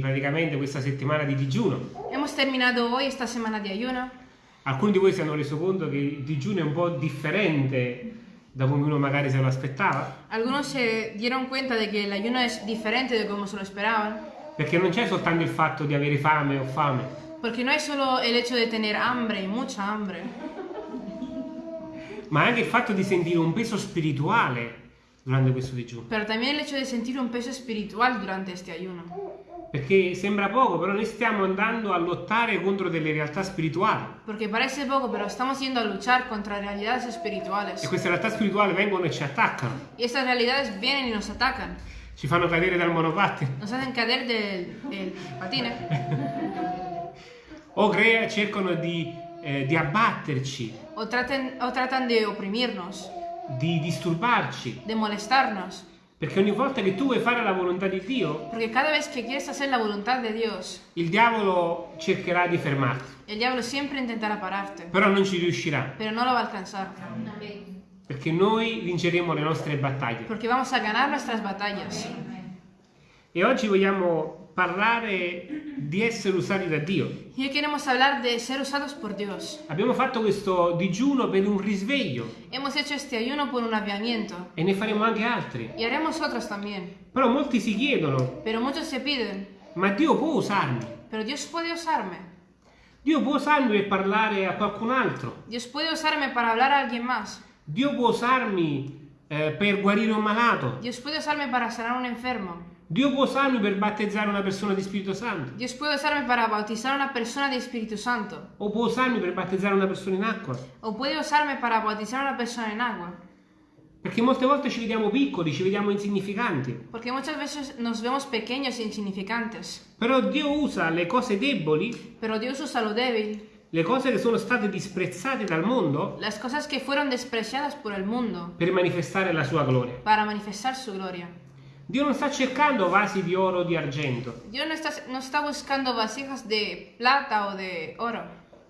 praticamente questa settimana di digiuno. Hemos terminado hoy esta semana de ayuno. Alcuni di voi si hanno reso conto che il digiuno è un po' differente da come uno magari se lo aspettava, Algunos se dieron cuenta de que el ayuno es diferente de como se lo esperaban, perché non c'è soltanto il fatto di avere fame o fame, porque no es solo el hecho de tener hambre mucha hambre, ma anche il fatto di sentire un peso spirituale durante questo digiuno. pero también el hecho de sentir un peso espiritual durante este ayuno. Perché sembra poco, però noi stiamo andando a lottare contro delle realtà spirituali. Porque parece poco, pero estamos yendo a luchar contra realidades E espirituales. queste realtà spirituali vengono e ci attaccano, Y estas realidades vienen y nos atacan, ci fanno cadere dal monopattino nos hacen caer del, del patine, o crea- cercano di, eh, di abbatterci, o, traten, o tratan de oprimirnos, di disturbarci. de molestarnos. Perché ogni volta che tu vuoi fare la volontà di Dio, Porque cada vez que quieres hacer la voluntad de Dios, il diavolo cercherà di fermarti, el diablo siempre intentará pararte, però non ci riuscirà, pero no lo va a alcanzar. perché noi vinceremo le nostre battaglie. Porque vamos a ganar nuestras batallas. E oggi vogliamo parlare di essere usati da Dio. Y queremos hablar de ser usados por Dios. Abbiamo fatto questo digiuno per un risveglio Hemos hecho este ayuno por un aviamiento e ne faremo anche altri. y haremos otros también. Però molti si chiedono, Pero muchos se piden, ma Dio può usarmi? pero Dios puede usarme. Dio può usarmi per parlare a qualcun altro? Dios puede usarme para hablar a alguien más. Dio può usarmi eh, per guarire un malato? Dios puede usarme para sanar un enfermo. Dio può usarmi per battezzare una persona di Spirito Santo? Dios puede usarme para bautizar a una persona de Espíritu Santo. O può usarmi per battezzare una persona in acqua? O puede usarme para bautizar a una persona en agua. Perché molte volte ci vediamo piccoli, ci vediamo insignificanti. Porque muchas veces nos vemos pequeños e insignificantes. Però Dio usa le cose deboli, Pero Dios usa lo débil, le cose che sono state disprezzate dal mondo, las cosas que fueron despreciadas por el mundo, per manifestare la sua gloria. para manifestar su gloria. Dio non sta cercando vasi di oro o di argento, Dios no está, no está buscando vasijas de plata o de oro,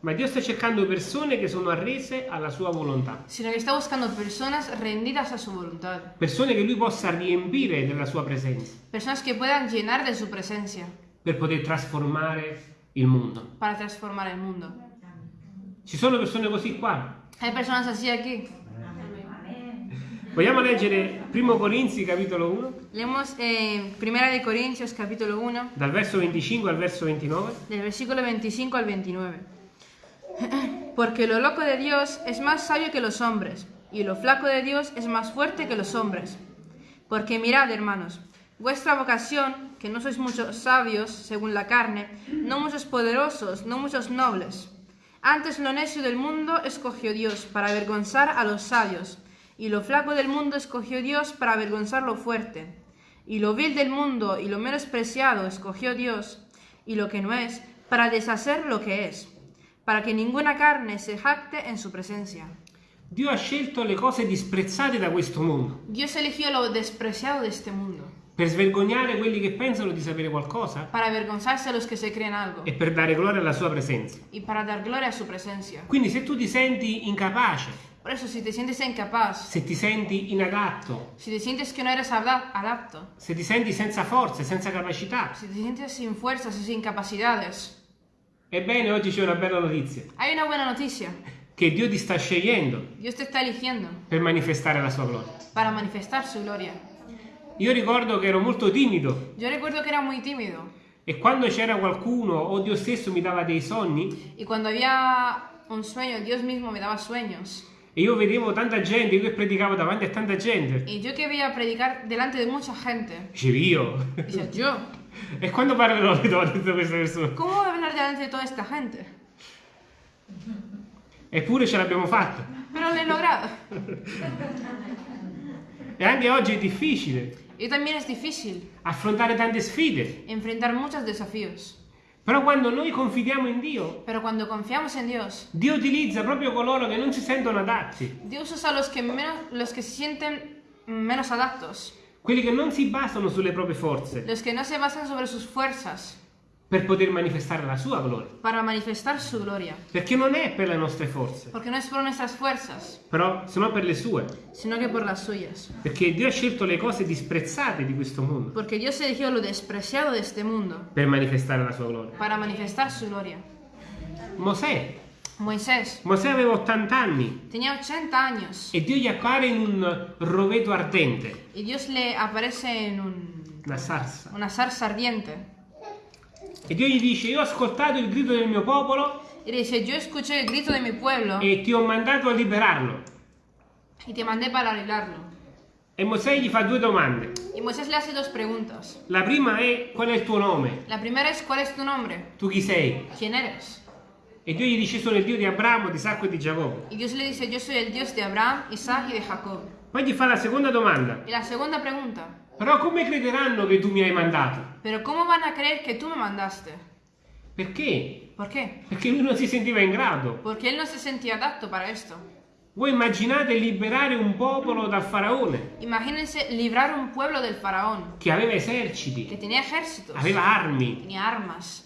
ma Dio sta cercando persone che sono arrese alla sua volontà. sino que está buscando personas rendidas a su voluntad, Persone che lui possa riempire della sua presenza personas que puedan llenar de su presencia per poter trasformare il mondo. para transformar el mundo. Ci sono persone così qua. Hay personas así aquí. Vogliamo leggere 1 Corinzi capitolo 1, Leemos en Primera de Corintios capítulo 1, dal verso 25 al verso 29. del versículo 25 al 29. Porque lo loco de Dios es más sabio que los hombres, y lo flaco de Dios es más fuerte que los hombres. Porque mirad, hermanos, vuestra vocación, que no sois muchos sabios según la carne, no muchos poderosos, no muchos nobles. Antes lo necio del mundo escogió Dios para avergonzar a los sabios, y lo flaco del mundo escogió Dios para avergonzar lo fuerte. Y lo vil del mundo y lo menospreciado escogió Dios, y lo que no es, para deshacer lo que es, para que ninguna carne se jacte en su presencia. Dio ha scelto le cose disprezzate da questo mondo Dios eligió lo despreciado de este mundo, per svergognare quelli che pensano di sapere qualcosa para avergonzarse a los que se creen algo, e per dare gloria alla sua presenza. y para dar gloria a su presencia. Quindi se tu ti senti incapace, Por eso, si te sientes incapaz, se ti senti inadatto, si te sientes que no eres adapto, se ti senti senza forze, senza capacità, si te sientes sin fuerzas y sin capacidades, ebbene oggi c'è una bella notizia, hay una buena noticia. che Dio ti sta scegliendo Dios te está eligiendo per manifestare la sua gloria. para manifestar su gloria. Io ricordo che ero molto timido Yo recuerdo que era muy tímido e quando c'era qualcuno o Dio stesso mi dava dei sogni y cuando había un sueño, Dios mismo me daba sueños. E io vedevo tanta gente, io che predicavo davanti a tanta gente, Y yo que veía predicar delante de mucha gente, dicevo io. decía, yo, E quando parlerò di tutte queste persone? ¿cómo voy a hablar delante de toda esta gente? Eppure ce l'abbiamo fatta. Pero lo he logrado. E anche oggi è difficile Y también es difícil affrontare tante sfide. enfrentar muchos desafíos. Però quando noi confidiamo in Dio, Pero cuando confiamos en Dios, Dio utilizza proprio coloro che non si sentono adatti, Dios usa los que, menos, los que se sienten menos adaptos, quelli che non si basano sulle proprie forze, los que no se basan sobre sus fuerzas, per poter manifestare la sua gloria. para manifestar su gloria. Perché non è per le nostre forze, Porque no es por nuestras fuerzas, però sino per le sue. sino que por las suyas. Perché Dio ha scelto le cose disprezzate di questo mondo Porque Dios eligió lo despreciado de este mundo per manifestare la sua gloria. para manifestar su gloria. Mosè, Moisés Mosè aveva 80 anni tenía 80 años e Dio gli appare in un roveto ardente, y Dios le aparece en un- una sarsa. una zarza ardiente. E Dio gli dice, io ho ascoltato il grido del mio popolo Y dice, yo escuché el grito de mi pueblo e ti ho mandato a liberarlo. y te mandé para arreglarlo. E Mosè gli fa due domande. Y Moisés le hace dos preguntas. La prima è, qual è il tuo nome? La primera es, ¿cuál es tu nombre? Tu chi sei? ¿Quién eres? E Dio gli dice, sono il Dio di Abramo, di Isacco e di Giacobbe. Y Dios le dice, yo soy el Dios de Abraham, Isaac y de Jacob. Poi gli fa la seconda domanda. Y la segunda pregunta, Però come crederanno che tu mi hai mandato? ¿pero cómo van a creer que tú me mandaste? Perché? ¿Por qué? Perché lui non si sentiva in grado. Porque él no se sentía adapto para esto. Voi immaginate liberare un popolo dal faraone Imagínense librar un pueblo del faraón, che aveva que eserciti, tenía ejércitos, aveva armi, tenía armas.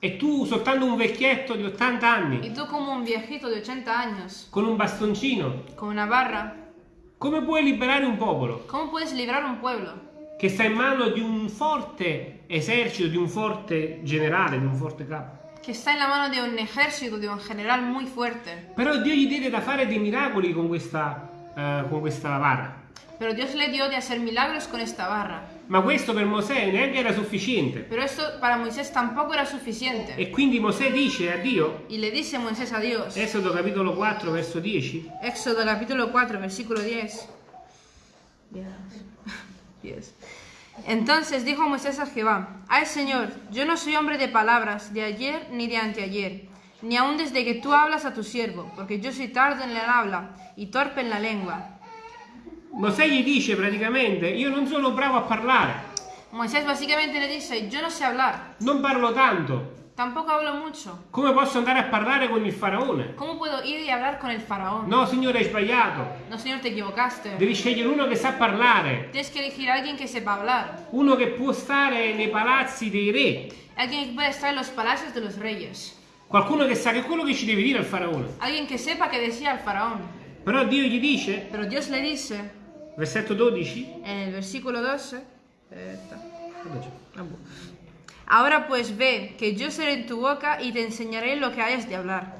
e tu soltanto un vecchietto di 80 Y anni tú como un viejito de 80 años, con un bastoncino, con una barra, come puoi liberare un popolo ¿cómo puedes librar un pueblo che sta in mano di un forte esercito, di un forte generale, di un forte capo? está en la mano de un ejército, de un general muy fuerte? Però Dio gli diede da fare dei miracoli con questa, eh, con questa vara. Pero Dios le dio de hacer milagros con esta barra. Ma questo per Mosè neanche era sufficiente. Pero esto para Moisés tampoco era suficiente. E quindi Mosè dice a Dio, Y le dice Moisés a Dios, Esodo capitolo 4 verso 10, Éxodo capítulo 4, versículo 10. 10. Entonces dijo Moisés a Jehová, Ay Señor, yo no soy hombre de palabras de ayer ni de anteayer, ni aun desde que tú hablas a tu siervo, porque yo soy tardo en el habla y torpe en la lengua. Mosè gli dice praticamente, io non sono bravo a parlare, Moisés básicamente le dice, yo no sé hablar, non parlo tanto, tampoco hablo mucho. come posso andare a parlare con il faraone? ¿Cómo puedo ir y hablar con el faraón? No, signore, hai sbagliato. No, Señor, te equivocaste. Devi scegliere uno che sa parlare, Tienes que elegir a alguien que sepa hablar, uno che può stare nei palazzi dei re, alguien que pueda estar en los palacios de los reyes, qualcuno che sa che è quello che ci deve dire al faraone. alguien que sepa que decía al faraón. Però Dio gli dice, Pero Dios le dice versetto 12, en el versículo 12, eh, está. ahora pues ve que yo seré en tu boca y te enseñaré lo que hayas de hablar.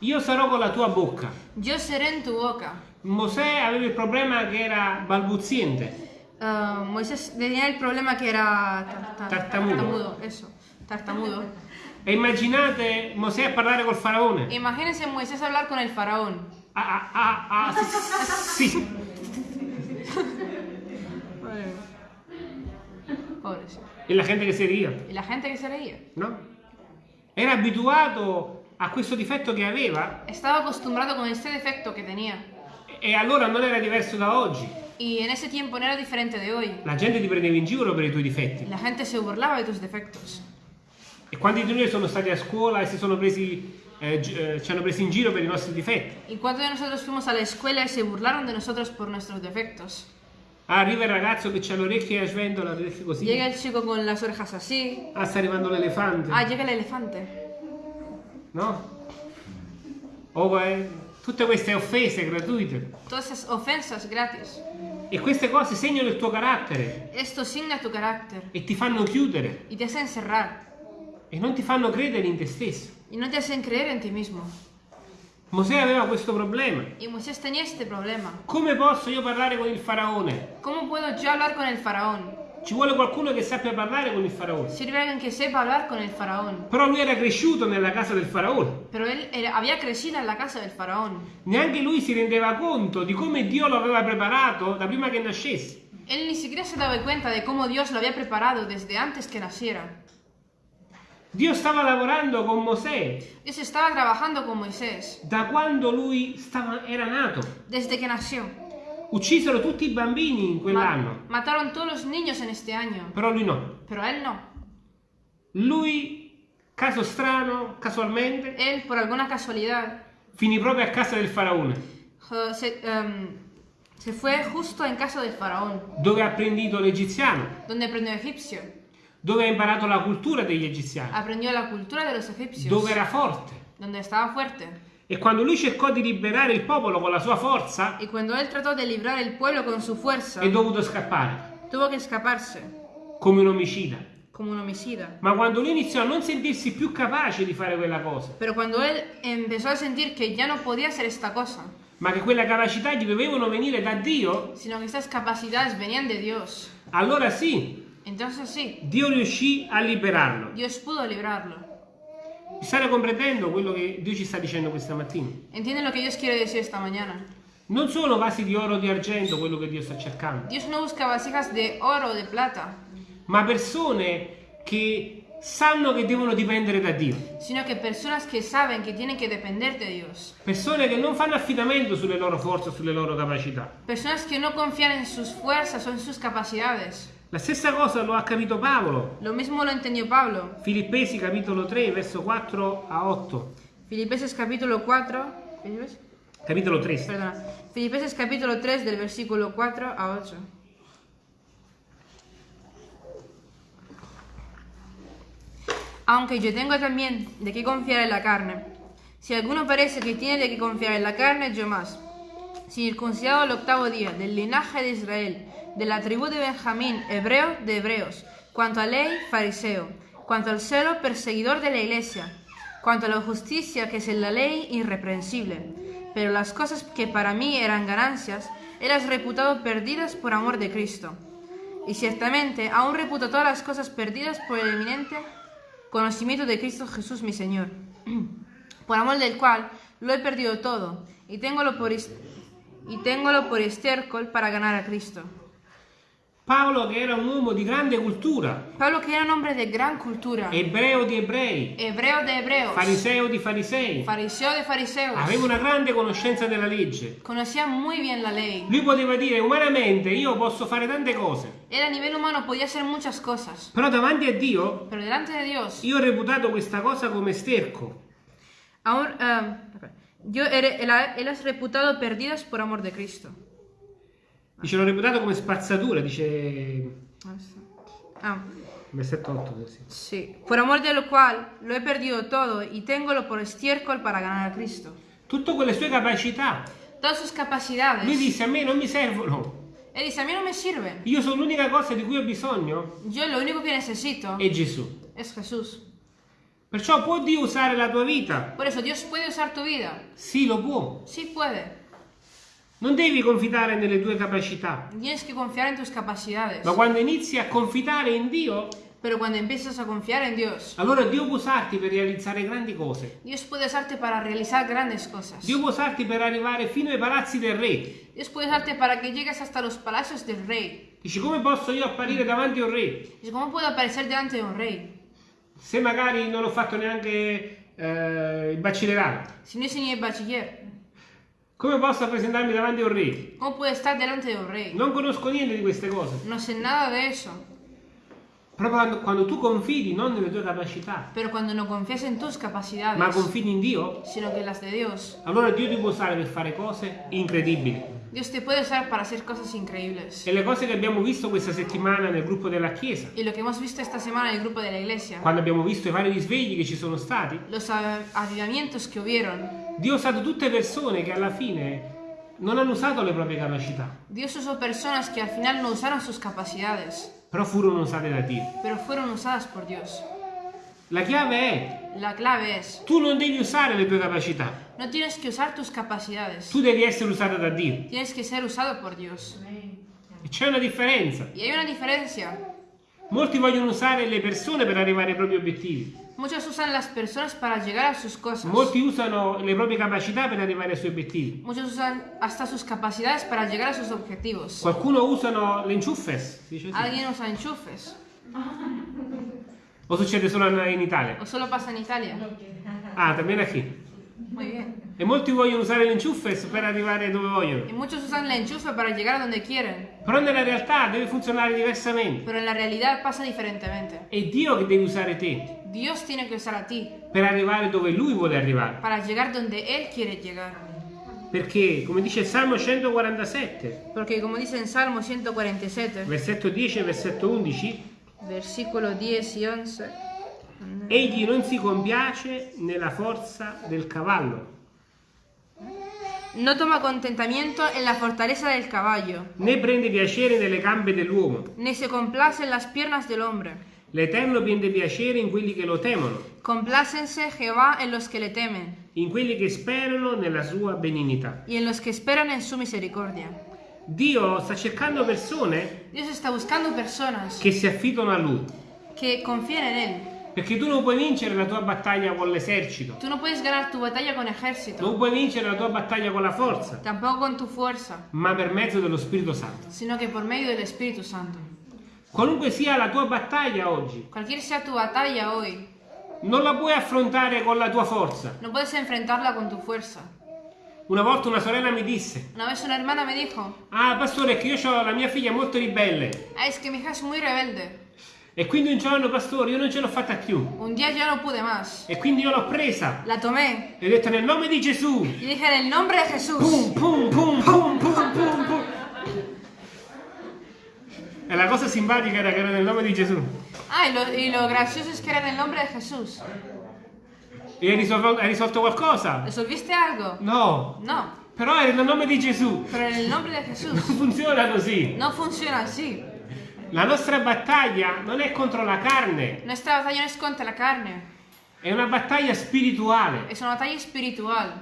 io sarò con la tua bocca. Yo seré en tu boca. Mosè aveva il problema che era balbuziente. Ah, Moisés tenía el problema que era tar- tar- Tartamudo. eso, tartamudo. E immaginate Mosè a parlare col faraone. Imagínense Moisés hablar con el faraón. Ah, ah, ah, ah, sì, sì. Pobre, sí. E la gente che si ria, Y la gente que se reía. no? Era abituato a questo difetto che aveva Estaba acostumbrado con este defecto que tenía. e allora non era diverso da oggi. Y en ese tiempo no era diferente de hoy. La gente ti prendeva in giro per i tuoi difetti. La gente se burlaba de tus defectos. E quanti di noi sono stati a scuola e si sono presi, eh, eh, ci hanno presi in giro per i nostri difetti? ¿Y cuántos de nosotros fuimos a la escuela y se burlaron de nosotros por nuestros defectos? Arriva il ragazzo che ha le orecchie a sventola, le orecchie così. Llega el chico con las orejas así. Ah, sta arrivando l'elefante. Ah, llega el elefante. No? O eh, tutte queste offese gratuite. Todas esas ofensas gratis. E queste cose segnano il tuo carattere Esto signa tu carácter e ti fanno chiudere y te hace encerrar. e non ti fanno credere in te stesso. Y no te hacen creer en ti mismo. Mosè aveva questo problema. Y Moisés tenía este problema. Come posso io parlare con il faraone? ¿Cómo puedo yo hablar con el faraón? Ci vuole qualcuno che sappia parlare con il faraone. Sirve alguien que sepa hablar con el faraón. Però lui era cresciuto nella casa del faraone. Pero él era- había crecido en la casa del faraón. Neanche lui si rendeva conto di come Dio lo aveva preparato da prima che nascesse. Él ni siquiera se daba cuenta de cómo Dios lo había preparado desde antes que naciera. Dio stava lavorando con Mosè Dios estaba trabajando con Moisés da quando lui stava- era nato. desde que nació. Uccisero tutti i bambini in quell'anno, mataron todos los niños en este año, però lui no. pero él no. Lui, caso strano, casualmente, Él, por alguna casualidad, finì proprio a casa del faraone, se, em, se fue justo en casa del faraón, dove ha apprendito l'egiziano, donde aprendió egipcio, dove ha imparato la cultura degli egiziani, aprendió la cultura de los egipcios, dove era forte. donde estaba fuerte. E quando lui cercò di liberare il popolo con la sua forza, Y cuando él trató de librar el pueblo con su fuerza, è dovuto scappare, tuvo que escaparse come un omicida. como un homicida. Ma quando lui iniziò a non sentirsi più capace di fare quella cosa, Pero cuando él empezó a sentir que ya no podía hacer esta cosa, ma che quella capacità gli dovevano venire da Dio, sino que estas capacidades venían de Dios, allora sì, entonces sí, Dio riuscì a liberarlo. Dios pudo librarlo. State comprendendo quello che Dio ci sta dicendo questa mattina? ¿Entienden lo que Dios quiere decir esta mañana? Non sono vasi di oro o di argento quello che Dio sta cercando, Dios no busca vasijas de oro o de plata, ma persone che sanno che devono dipendere da Dio. sino que personas que saben que tienen que depender de Dios. Persone che non fanno affidamento sulle loro forze o sulle loro capacità. Personas que no confían en sus fuerzas o en sus capacidades. La stessa cosa lo ha capito Paolo. Lo mismo lo entendió Pablo. Filippesi capitolo 3, verso 4 a 8. Filipenses capítulo 4. ¿Filipenses? Capitolo 3. Perdona. Filipenses capítulo 3 del versículo 4 a 8. Aunque yo tengo también de qué confiar en la carne. Si alguno parece que tiene de qué confiar en la carne, yo más. Circuncidado el octavo día, del linaje de Israel, de la tribu de Benjamín, hebreo de hebreos, cuanto a ley, fariseo, cuanto al celo, perseguidor de la iglesia, cuanto a la justicia que es en la ley, irreprensible. Pero las cosas que para mí eran ganancias, he las reputado perdidas por amor de Cristo. Y ciertamente aún reputo todas las cosas perdidas por el eminente conocimiento de Cristo Jesús mi Señor, por amor del cual lo he perdido todo y téngolo por, is- y téngolo por estiércol para ganar a Cristo. Paolo che era un uomo di grande cultura, Pablo que era un hombre de gran cultura, ebreo di ebrei, hebreo de hebreos, fariseo di farisei, fariseo de fariseos, aveva una grande conoscenza della legge. conocía muy bien la lei. Lui poteva dire umanamente io posso fare tante cose, Él a nivel humano podía hacer muchas cosas, però davanti a Dio pero delante de Dios, io ho reputato questa cosa come sterco. aún, ah, yo he, él, él has reputado perdidas por amor de Cristo. Dice l'ho reputato come spazzatura, dice Ah, versetto 8 così. sí. Por amor de lo cual lo he perdido todo y téngolo por estiércol para ganar a Cristo. Tutte quelle sue capacità. Todas sus capacidades. Lui disse a me non mi servono. Él dice, a mí no me sirven. Io sono l'unica cosa di cui ho bisogno Yo lo único que necesito è Gesù. es Jesús. Perciò può Dio usare la tua vita? Por eso, ¿Dios puede usar tu vida? Sì, lo può. Sí puede. Non devi confidare nelle tue capacità, Tienes que confiar en tus capacidades. ma quando inizi a confidare in Dio, Pero cuando empiezas a confiar en Dios, allora Dio può usarti per realizzare grandi cose. Dios puede usarte para realizar grandes cosas. Dio può usarti per arrivare fino ai palazzi del re. Dios puede usarte para que llegues hasta los palacios del rey. Dici come posso io apparire davanti a un re? Dice, ¿cómo puedo aparecer delante de un rey? Se magari non ho fatto neanche eh, il baccelerato. Si no hice ni el bachiller. Come posso presentarmi davanti a un re? ¿Cómo puedo estar delante de un rey? Non conosco niente di queste cose. No sé nada de eso. Proprio quando, quando tu confidi non nelle tue capacità, Pero cuando no confías en tus capacidades, ma confidi in Dio, sino en las de Dios, allora Dio ti può usare per fare cose incredibili. Dios te puede usar para hacer cosas increíbles. E le cose che abbiamo visto questa settimana nel gruppo della Chiesa, Y lo que hemos visto esta semana en el grupo de la iglesia, quando abbiamo visto i vari risvegli che ci sono stati, los av- avivamientos que hubieron, Dio ha usato tutte persone che alla fine non hanno usato le proprie capacità, Dios usó personas que al final no usaron sus capacidades, però furono usate da Dio. pero fueron usadas por Dios. La chiave è, La clave es, tu non devi usare le tue capacità, no tienes que usar tus capacidades, tu devi essere usato da Dio. tienes que ser usado por Dios. E c'è una differenza. Y hay una diferencia. Molti vogliono usare le persone per arrivare ai propri obiettivi. Muchos usan las personas para llegar a sus cosas. Molti usano le proprie capacità per arrivare ai suoi obiettivi. Muchos usan hasta sus capacidades para llegar a sus objetivos. Qualcuno usano le enchufes, dice. Alguien usa enchufes. o succede solo in Italia? ¿O solo pasa en Italia? Ah, también aquí. Muy bien. E molti vogliono usare le enchufes per arrivare dove vogliono. muchos usan la enchufe para llegar a donde quieren. Però nella realtà deve funzionare diversamente. Pero en la realidad pasa diferentemente. È Dio che deve usare te Dios tiene que usar a ti per arrivare dove Lui vuole arrivare. para llegar donde Él quiere llegar. Perché, come dice il Salmo 147, Porque como dice en Salmo 147, versetto 10 e versetto 11, versículo 10 y 11. Egli non si compiace nella forza del cavallo, No toma contentamiento en la fortaleza del caballo, né prende piacere nelle gambe dell'uomo. ni se complace en las piernas del hombre. L'Eterno prende piacere in quelli che lo temono, Complácense Jehová en los que le temen, in quelli che sperano nella sua benignità. y en los que esperan en su misericordia. Dio sta cercando persone Dios está buscando personas che si affidano a Lui, que confíen en Él. perché tu non puoi vincere la tua battaglia con l'esercito, Tú no puedes ganar tu batalla con ejército, non puoi vincere la tua battaglia con la forza, tampoco con tu fuerza, ma per mezzo dello Spirito Santo. sino que por medio del Espíritu Santo. Qualunque sia la tua battaglia oggi, Cualquier sea tu batalla hoy, non la puoi affrontare con la tua forza. no puedes enfrentarla con tu fuerza. Una volta una sorella mi disse, Una vez una hermana me dijo, ah pastore è che io ho la mia figlia molto ribelle ah, es que mi hija es muy rebelde. e quindi un giorno pastore io non ce l'ho fatta più Un día ya no pude más. e quindi io l'ho presa La tomé e ho detto nel nome di Gesù y dije en el nombre de Jesús. pum pum pum pum pum pum pum e la cosa simpatica era che era nel nome di Gesù Ah, y lo, y lo gracioso es que era en el nombre de Jesús. E hai risolto, hai risolto qualcosa? ¿Resolviste algo? no No, però era nel nome di Gesù pero en el nombre de non funziona così No funciona así. la nostra battaglia non è contro la carne Nuestra batalla no es contra la carne, è una battaglia spirituale es una batalla espiritual.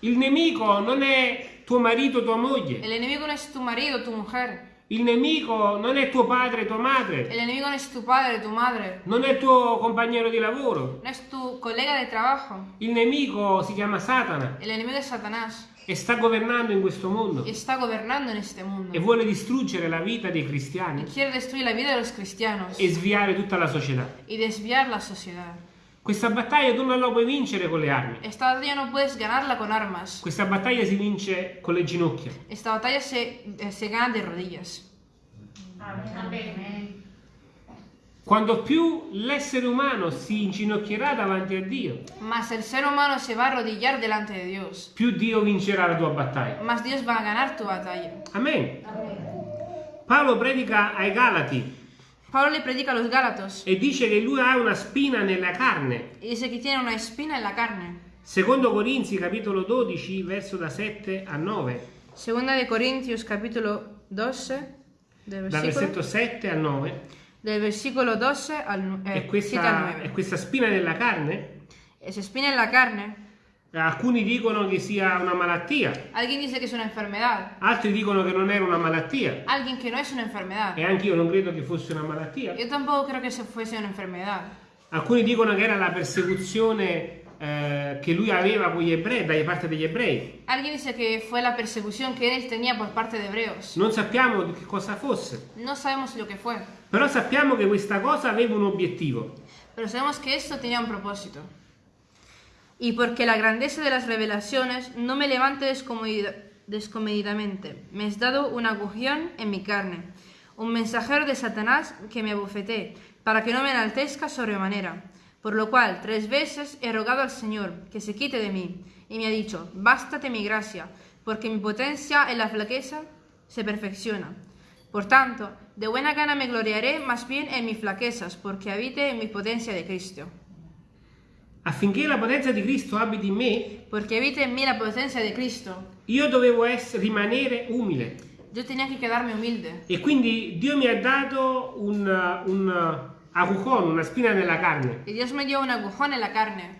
il nemico non è tuo marito tua moglie El enemigo no es tu marido, tu mujer. Il nemico non è tuo padre, tua madre, El enemigo no es tu padre, tu madre. non è tuo compagno di lavoro. No es tu colega de trabajo. Il nemico si chiama Satana El enemigo es Satanás e sta governando in questo mondo y está gobernando en este mundo. e vuole distruggere la vita dei cristiani Y quiere destruir la vida de los cristianos e sviare tutta la società. y desviar la sociedad. Questa battaglia tu non la puoi vincere con le armi. Esta batalla no puedes ganarla con armas. Questa battaglia si vince con le ginocchia. Esta batalla se, eh, se gana de rodillas. Quando più l'essere umano si inginocchierà davanti a Dio, Mas el ser humano se va a arrodillar delante de Dios. più Dio vincerà la tua battaglia. Más Dios va a ganar tu batalla. Amen. Paolo predica ai Galati Pablo le predica a los Gálatas e dice che lui ha una spina nella carne. y dice que tiene una espina en la carne. Secondo Corinzi capitolo 12 verso da 7 a 9, Segunda de Corintios capítulo 12, del dal versetto 7 al 9, del versículo 12 al nu- è, eh, 7 al questa, 9. è questa spina nella carne. Esa espina en la carne. Alcuni dicono che sia una malattia, Alguien dice que es una enfermedad. altri dicono che non era una malattia Alguien que no es una enfermedad. e anche io non credo che fosse una malattia. Yo tampoco creo que se fuese una enfermedad. Alcuni dicono che era la persecuzione eh, che lui aveva con gli ebrei, da parte degli ebrei. Alguien dice que fue la persecución que él tenía por parte de hebreos. Non sappiamo che cosa fosse, No sabemos lo que fue, però sappiamo che questa cosa aveva un obiettivo. pero sabemos que esto tenía un propósito. Y porque la grandeza de las revelaciones no me levante descomedidamente, me has dado un aguijón en mi carne, un mensajero de Satanás que me abofetee, para que no me enaltezca sobremanera. Por lo cual tres veces he rogado al Señor que se quite de mí, y me ha dicho, bástate mi gracia, porque mi potencia en la flaqueza se perfecciona. Por tanto, de buena gana me gloriaré más bien en mis flaquezas, porque habite en mi potencia de Cristo. Affinché la potenza di Cristo abiti in me, Porque habite en mí la potencia de Cristo. io dovevo essere, rimanere umile. Yo tenía que quedarme humilde. E quindi Dio mi ha dato un, un aguijón, una spina nella carne, Y Dios me dio un agujón en la carne,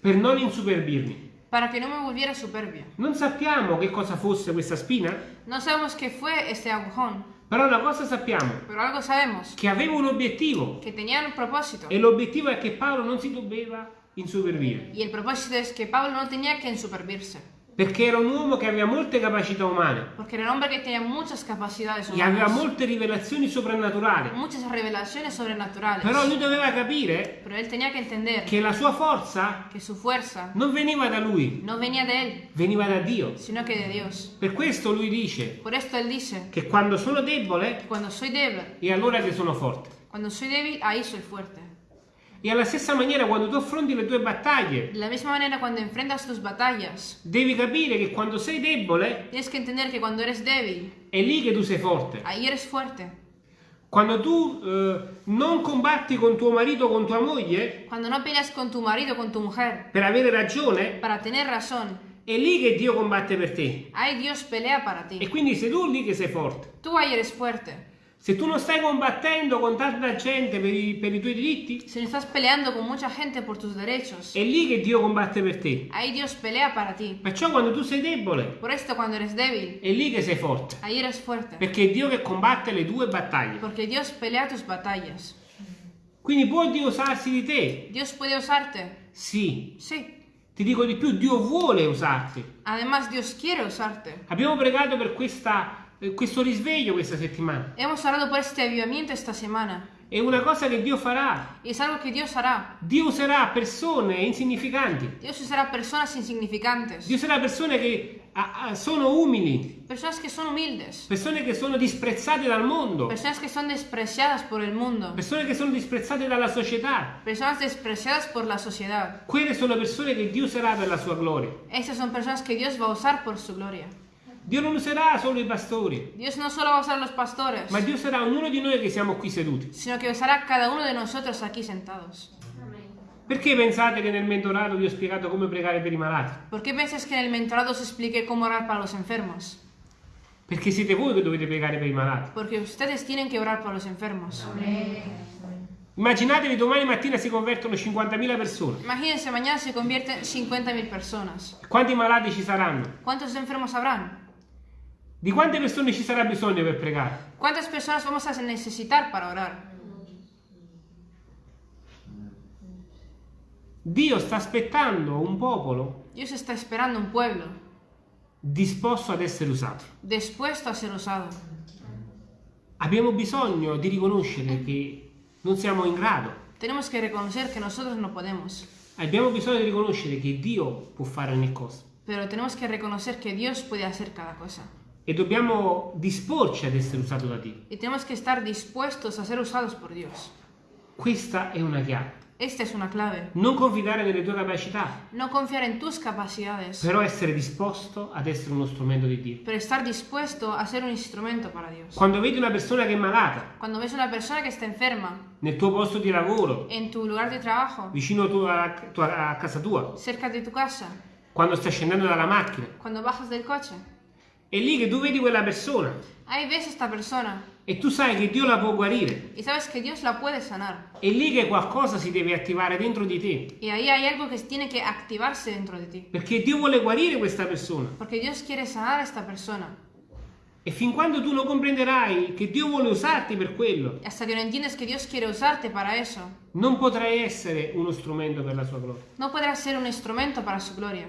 per non insuperbirmi. para que no me volviera soberbia. Non sappiamo che cosa fosse questa spina, No sabemos qué fue este agujón, però una cosa sappiamo, pero algo sabemos, che aveva un obiettivo. que tenía un propósito. E l'obiettivo è che Paolo non si doveva insuperbire, Y el propósito es que Pablo no tenía que ensuperbirse, perché era un uomo che aveva molte capacità umane porque era un hombre que tenía muchas capacidades e aveva humanas, molte rivelazioni soprannaturali. muchas revelaciones sobrenaturales. Però lui doveva capire Pero él tenía que entender che la sua forza que su fuerza non veniva da lui, no venía de él, veniva da Dio. sino que de Dios. Per questo lui dice Por esto él dice che quando sono debole cuando soy débil, è allora che sono forte. cuando soy débil, ahí soy fuerte. E alla stessa maniera quando tu affronti le tue battaglie, De la misma manera, cuando enfrentas tus batallas, devi capire che quando sei debole tienes que entender que cuando eres débil, è lì che tu sei forte. ahí eres fuerte. Quando tu eh, non combatti con tuo marito o con tua moglie Cuando no peleas con tu marido o con tu mujer per avere ragione, para tener razón, è lì che Dio combatte per te. ahí Dios pelea para E ti. quindi sei tu lì che sei forte. Tú ahí eres fuerte. Se tu non stai combattendo con tanta gente per i, per i tuoi diritti, Si no estás peleando con mucha gente por tus derechos, è lì che Dio combatte per te. ahí Dios pelea para ti. Perciò quando tu sei debole, Por esto cuando eres débil, è lì che sei forte. ahí eres fuerte. Perché è Dio che combatte le tue battaglie. Porque Dios pelea tus batallas. Quindi può Dio usarsi di te? Dios puede usarte. Sì. Sí. Ti dico di più, Dio vuole usarti. Además, Dios quiere usarte. Abbiamo pregato per questa, questo risveglio questa settimana. Hemos orado por este avivamiento esta semana. È una cosa che Dio farà. Es algo que Dios hará. Dio userà persone insignificanti. Dios usará personas insignificantes. Dio userà persone che sono umili, Personas que son humildes. persone che sono disprezzate dal mondo, Personas que son despreciadas por el mundo. persone che sono disprezzate dalla società. Personas despreciadas por la sociedad. Quelle sono persone che Dio userà per la sua gloria. Estas son personas que Dios va a usar por su gloria. Dio non userà solo i pastori, Dios no solo va a usar los pastores, ma Dio userà ognuno di noi che siamo qui seduti. sino que usará cada uno de nosotros aquí sentados. Perché pensate che nel mentorato vi ho spiegato come pregare per i malati? ¿Por qué piensas que en el mentorado os expliqué cómo orar para los enfermos? Perché siete voi che dovete pregare per i malati. Porque ustedes tienen que orar por los enfermos. Immaginatevi domani mattina si convertono 50.000 persone. Imagínense, mañana se convierten 50.000 personas. Quanti malati ci saranno? ¿Cuántos enfermos habrán? Di quante persone ci sarà bisogno per pregare? ¿Cuántas personas vamos a necesitar para orar? Dio sta aspettando un popolo Dios está esperando un pueblo disposto ad essere usato. dispuesto a ser usado. Abbiamo bisogno di riconoscere che non siamo in grado. Tenemos que reconocer que nosotros no podemos, Abbiamo bisogno di riconoscere che Dio può fare ogni cosa. pero tenemos que reconocer que Dios puede hacer cada cosa. E dobbiamo disporci ad essere usato da Dio. Y tenemos que estar dispuestos a ser usados por Dios. Questa è una chiave. Esta es una clave. Non confidare nelle tue capacità, No confiar en tus capacidades, però essere disposto ad essere uno strumento di Dio. pero estar dispuesto a ser un instrumento para Dios. Quando vedi una persona che è malata Cuando ves una persona que está enferma nel tuo posto di lavoro, en tu lugar de trabajo, vicino a, tua- a casa tua, cerca de tu casa, quando stai scendendo dalla macchina, cuando bajas del coche, è lì che tu vedi quella persona ahí ves esta persona e tu sai che Dio la può guarire. y sabes que Dios la puede sanar. È lì che qualcosa si deve attivare dentro di te, Y ahí hay algo que tiene que activarse dentro de ti. perché Dio vuole guarire questa persona. Porque Dios quiere sanar a esta persona. E fin quando tu non comprenderai che Dio vuole usarti per quello, non potrai essere uno strumento per la sua gloria. no podrás ser un instrumento para su gloria.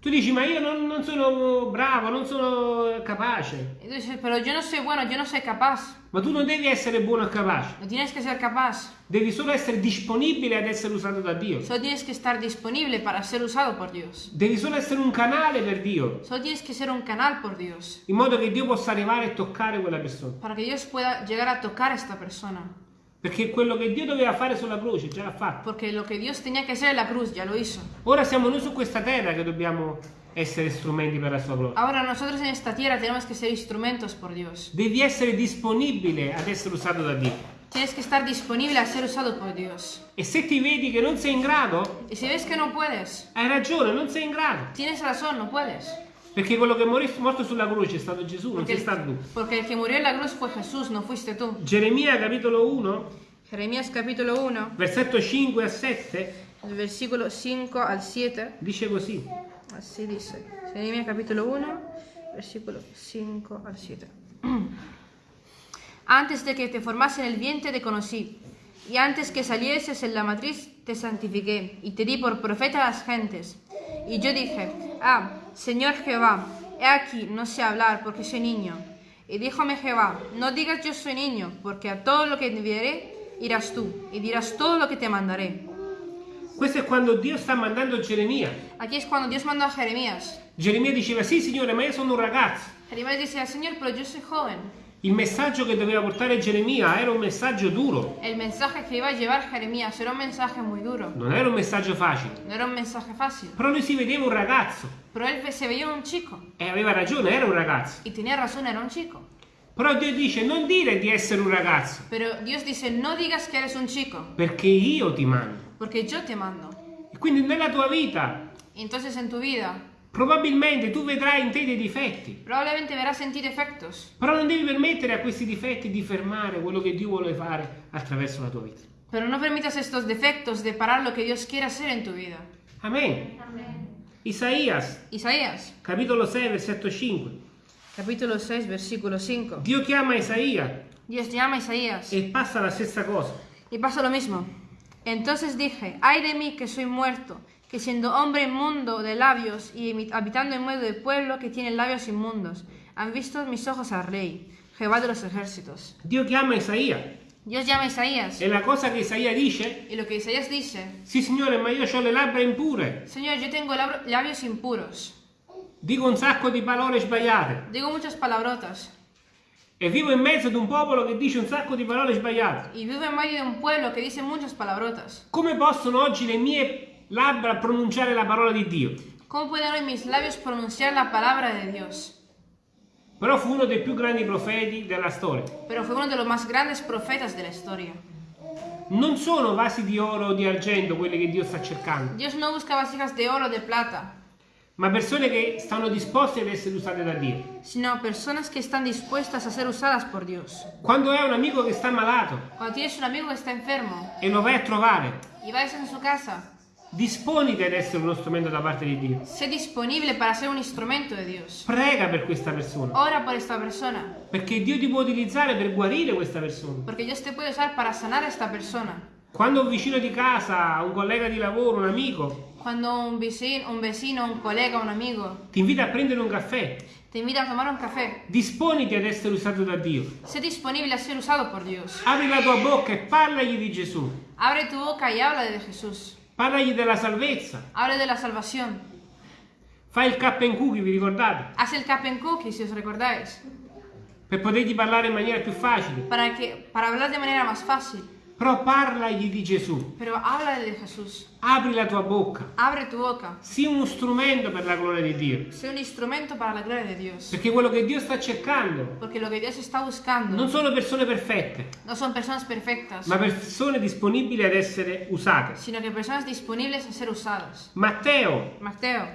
Tu dici, ma io non, non sono bravo, non sono capace. Y tú dices, pero yo no soy bueno, yo no soy capaz. Ma tu non devi essere buono e capace, No tienes que ser capaz. devi solo essere disponibile ad essere usato da Dio. Solo tienes que estar disponible para ser usado por Dios. Devi solo essere un canale per Dio, Solo tienes que ser un canal por Dios. in modo che Dio possa arrivare e toccare quella persona. Para que Dios pueda llegar a tocar a esta persona. Perché quello che Dio doveva fare sulla croce già l'ha fatto. Porque lo que Dios tenía hacer en la cruz ya lo hizo. Ora siamo noi su questa terra che dobbiamo essere strumenti per la sua gloria. Ahora nosotros en esta tierra tenemos que ser instrumentos por Dios. Devi essere disponibile ad essere usato da Dio. Tienes que estar disponible a ser usado por Dios. E se ti vedi che non sei in grado, Y si ves que no puedes, hai ragione, non sei in grado. tienes razón, no puedes. Perché quello che morì morto sulla croce è stato Gesù, non sei stato tu. el, porque el que murió en la cruz fue Jesús, no fuiste tú. Geremia capitolo 1, Jeremías capítulo 1, versetto 5 a 7, del versículo 5 al 7. dice così. Así dice. Jeremías capítulo 1, versículo 5 al 7. Antes de que te formase en el vientre te conocí, y antes que salieses en la matriz te santifiqué, y te di por profeta a las gentes. Y yo dije, ah, Señor Jehová, he aquí, no sé hablar porque soy niño. Y díjome Jehová, no digas yo soy niño, porque a todo lo que enviaré irás tú, y dirás todo lo que te mandaré. Questo è quando Dio sta mandando Geremia. Aquí es cuando Dios mandó a Jeremías. Geremia diceva, sì signore, ma io sono un ragazzo. Jeremías dice al Señor, pero yo soy joven. Il messaggio che doveva portare Geremia era un messaggio duro, El mensaje que iba a llevar Jeremías era un mensaje muy duro, non era un messaggio facile. no era un mensaje fácil. Però lui si vedeva un ragazzo Pero él se veía un chico e aveva ragione, era un ragazzo. y tenía razón, era un chico. Però Dio dice non dire di essere un ragazzo, Pero Dios dice, no digas que eres un chico, perché io ti mando. porque yo te mando. E quindi nella tua vita entonces en tu vida probabilmente tu vedrai in te dei difetti, probablemente verás en ti defectos, però non devi permettere a questi difetti di fermare quello che Dio vuole fare attraverso la tua vita. pero no permitas estos defectos de parar lo que Dios quiere hacer en tu vida. Amen. Isaías, Isaías, capitolo 6, versetto 5. capítulo 6, versículo 5. Dio chiama Isaia Dios llama a Isaías e passa la stessa cosa. y pasa lo mismo. Entonces dije, ay de mí que soy muerto, que siendo hombre inmundo de labios y habitando en medio de pueblo que tiene labios inmundos, han visto mis ojos al rey, Jehová de los ejércitos. Dio chiama Isaia Dios llama a Isaías. E la cosa che Isaia dice, y lo que Isaías dice, sì signore ma io ho le labbra impure, Señor, yo tengo labios impuros, dico un sacco di parole sbagliate digo muchas palabrotas. E vivo in mezzo ad un popolo che dice un sacco di parole sbagliate. y vivo en medio de un pueblo que dice muchas palabrotas. Come possono oggi le mie labbra pronunciare la parola di Dio? ¿Cómo pueden hoy mis labios pronunciar la palabra de Dios? Però fu uno dei più grandi profeti della storia. Pero fue uno de los más grandes profetas de la historia. Non sono vasi di oro o di argento quelli che Dio sta cercando, Dios no busca vasijas de oro o de plata, ma persone che stanno disposte ad essere usate da Dio. sino personas que están dispuestas a ser usadas por Dios. Quando hai un amico che sta malato Cuando tienes un amigo que está enfermo e lo vai a trovare, y vas en su casa, disponiti ad essere uno strumento da parte di Dio. sé disponible para ser un instrumento de Dios. Prega per questa persona, Ora por esta persona, perché Dio ti può utilizzare per guarire questa persona. porque Dios te puede usar para sanar a esta persona. Quando un vicino di casa, un collega di lavoro, un amico Cuando un vecino, un vecino, un colega, un amigo ti invita a prendere un caffè, te invita a tomar un café, disponiti ad essere usato da Dio. sé disponible a ser usado por Dios. Apri la tua bocca e parlagli di Gesù. Abre tu boca y habla de Jesús. Parlagli della salvezza. Habla de la salvación. Fai il cap and cookie, vi ricordate? Haz el cap and cookie, si os recordáis, Per potergli parlare in maniera più facile. para, que, para hablar de manera más fácil. Però parlagli di Gesù. Pero habla de Jesús. Apri la tua bocca. Abre tu boca. Sii uno strumento per la gloria di Dio. Sé un instrumento para la gloria de Dios. Perché quello che Dio sta cercando Porque lo que Dios está buscando non sono persone perfette, no son personas perfectas, ma persone disponibili ad essere usate. sino que personas disponibles a ser usadas. Matteo Mateo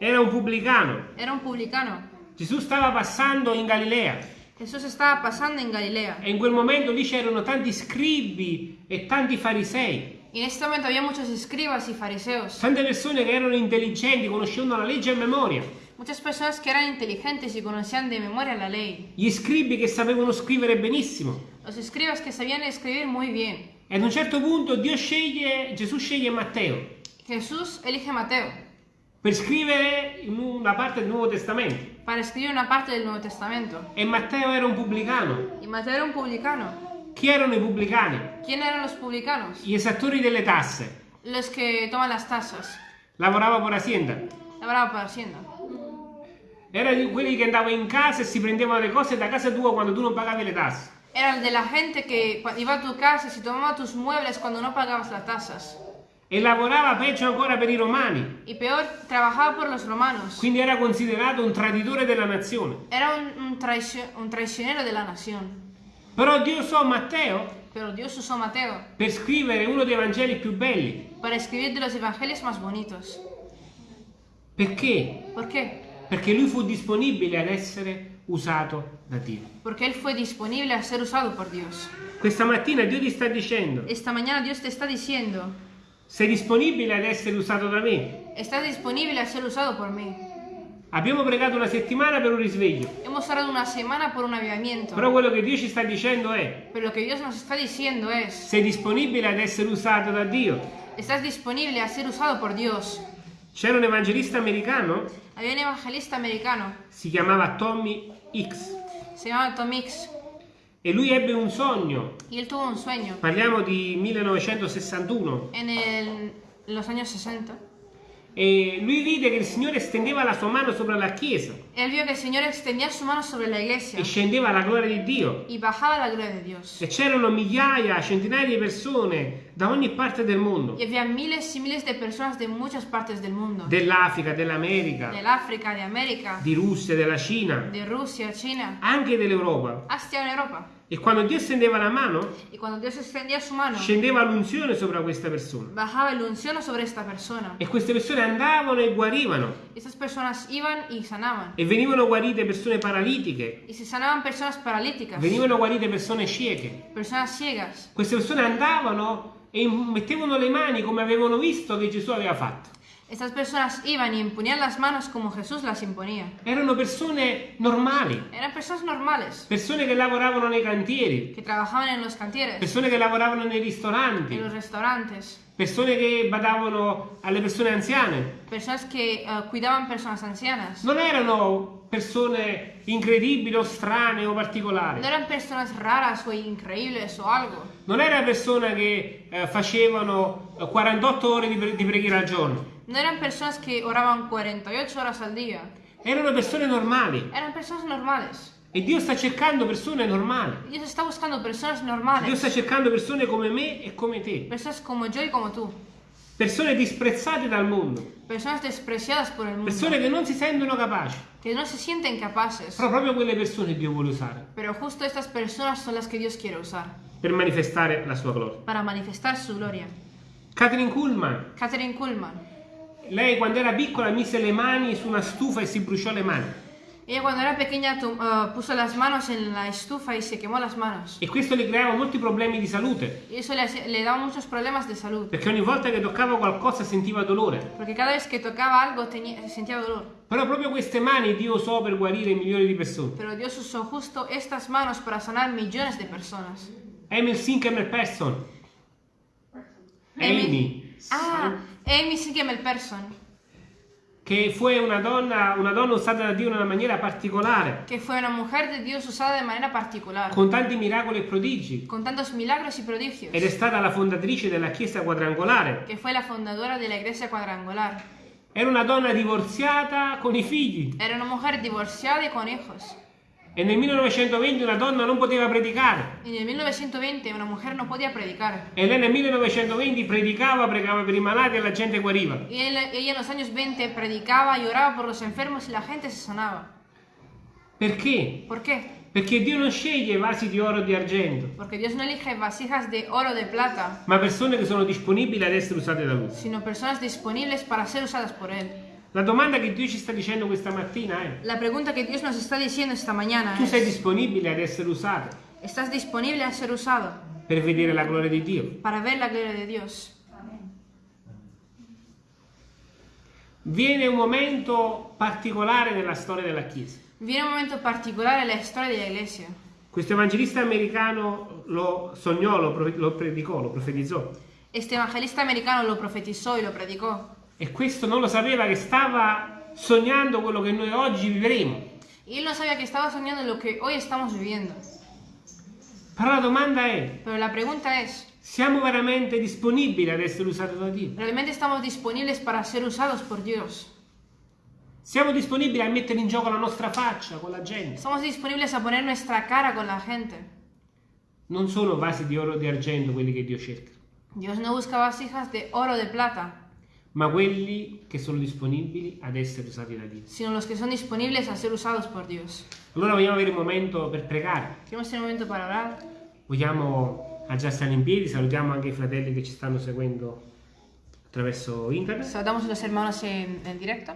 era un pubblicano. era un publicano. Gesù stava passando in Galilea Jesús estaba pasando en Galilea. e in quel momento lì c'erano tanti scribi e tanti farisei, Y en este momento había muchos escribas y fariseos. tante persone che erano intelligenti, conoscevano la legge a memoria, Muchas personas que eran inteligentes y conocían de memoria la ley. gli scribi che sapevano scrivere benissimo. Los escribas que sabían escribir muy bien. E ad un certo punto Dio sceglie, Gesù sceglie Matteo Jesús elige a Mateo per scrivere una parte del Nuovo Testamento. para escribir una parte del Nuevo Testamento. E Matteo era un pubblicano. Y Mateo era un publicano. Chi erano i pubblicani? ¿Quién eran los publicanos? Gli esattori delle tasse. Los que toman las tasas. Lavorava per Hacienda. Labraba para Hacienda. Erano quelli che andavano in casa e si prendevano le cose da casa tua quando tu non pagavi le tasse. Era de la gente que iba a tu casa y se tomaba tus muebles cuando no pagabas las tasas. E lavorava peggio ancora per i romani. Y peor, trabajaba por los romanos. Quindi era considerato un traditore della nazione. Era un, un traicio- un traicionero de la nación. Però Dio usò Matteo Dios usó a Mateo per scrivere uno dei Vangeli più belli. para escribir de los evangelios más bonitos. Perché? ¿Por qué? Perché lui fu disponibile ad essere usato da Dio. Porque Él fue disponible a ser usado por Dios. Questa mattina Dio ti sta dicendo, Esta mañana Dios te está diciendo, sei disponibile ad essere usato da me? estás disponible a ser usado por mí. Abbiamo pregato una settimana per un risveglio, Hemos orado una semana por un avivamiento. però quello che Dio ci sta dicendo è, Pero lo que Dios nos está diciendo es, sei disponibile ad essere usato da Dio? estás disponible a ser usado por Dios. C'era un evangelista americano, Había un evangelista americano, si chiamava Tommy X, se llamaba Tom Hicks, e lui ebbe un sogno, y él tuvo un sueño. Parliamo di 1961, en, el- los años 60. E lui vide che il Signore stendeva la sua mano sopra la chiesa Él vio que el Señor extendía su mano sobre la iglesia e scendeva la gloria di Dio. y bajaba la gloria de Dios. E c'erano migliaia, centinaia di persone da ogni parte del mondo, Y había miles y miles de personas de muchas partes del mundo. dell'Africa, dell'America, Del África, de América, di Russia, della Cina, de Rusia, China, anche dell'Europa. hasta en Europa. E quando Dio stendeva la mano, mano, scendeva l'unzione sopra questa persona. persona. E queste persone andavano e guarivano. E venivano guarite persone paralitiche, venivano guarite persone cieche. Queste persone andavano e mettevano le mani come avevano visto che Gesù aveva fatto. Estas personas iban y imponían las manos como Jesús las imponía. Erano persone normali, Eran personas normales, persone che lavoravano nei cantieri, que trabajaban en los cantieres, persone che lavoravano nei ristoranti, en los restaurantes, persone che badavano alle persone anziane. personas que eh, cuidaban personas ancianas. Non erano persone incredibili o strane o particolari. No eran personas raras o increíbles o algo. Non erano persone che eh, facevano eh, 48 ore di, pre- di preghiera al giorno. No eran personas que oraban 48 horas al día. Erano persone normali. Eran personas normales. E Dio sta cercando persone normali. Dios está buscando personas Dio sta cercando persone come me e come te. Personas como yo y como tú. Persone disprezzate dal mondo. Personas despreciadas por el mundo. Persone che non si sentono capaci. Que no se sienten capaces. Però proprio quelle persone Dio vuole usare Pero justo estas personas son las que Dios quiere usar. per manifestare la sua gloria. Para manifestar su gloria. Catherine Kuhlman, Catherine Kuhlman. Lei quando era piccola mise le mani su una stufa e si bruciò le mani. Ella cuando era pequeña eh, puso las manos en la estufa y se quemó las manos. E questo le creava molti problemi di salute, Y eso le, le daba muchos problemas de salud. perché ogni volta che toccava qualcosa sentiva dolore. Porque cada vez que tocaba algo tenía, sentía dolor. Però proprio queste mani Dio usò per guarire milioni di persone. Pero Dios usó justo estas manos para sanar millones de personas. Emil Sinkemer Person. Amy. Amy. Ah, Amy Siegel Person, Che fu una donna, una donna usata da Dio in una maniera particolare, que fue una mujer de Dios usada de manera particular, con tanti miracoli e prodigi. con tantos milagros y prodigios, Ed è stata la fondatrice della Chiesa quadrangolare. que fue la fundadora de la iglesia. Era una donna divorziata con i figli. Era una mujer divorciada y con hijos. E nel 1920 una donna non poteva predicare. Y en el 1920 una mujer no podía predicar. E lei nel 1920 predicava, pregava per i malati e la gente guariva. Ella en los años 20 predicaba y oraba por los enfermos y la gente se sanaba. Perché? ¿Por qué? Perché Dio non sceglie vasi di oro o di argento, Porque Dios no elige vasijas de oro o de plata, ma persone che sono disponibili ad essere usate da Lui. sino personas disponibles para ser usadas por Él. La domanda che Dio ci sta dicendo questa mattina è: La pregunta que Dios nos está diciendo esta mañana tu sei es, disponibile ad essere usato ¿estás disponible a ser usado per vedere la gloria di Dio? para ver la gloria de Dios? Viene un momento particolare nella storia della Chiesa. Viene un momento particular en la historia de la iglesia. Questo evangelista americano lo sognò, lo predicò, lo profetizzò. Este evangelista americano lo profetizó y lo predicó. E questo non lo sapeva che stava sognando quello che noi oggi vivremo. Y él no sabía que estaba soñando lo que hoy estamos viviendo. Però la domanda è, Pero la pregunta es, siamo veramente disponibili ad essere usati da Dio? ¿realmente estamos disponibles para ser usados por Dios? Siamo disponibili a mettere in gioco la nostra faccia con la gente? ¿Estamos disponibles a poner nuestra cara con la gente? Non sono vasi di oro o di argento quelli che Dio cerca, Dios no busca vasijas de oro o de plata, ma quelli che sono disponibili ad essere usati da Dio. sino los que son disponibles a ser usados por Dios. Allora vogliamo avere un momento per pregare. Queremos tener un momento para orar. Vogliamo già stare in piedi, salutiamo anche i fratelli che ci stanno seguendo attraverso internet. Saludamos a los hermanos en, en directo.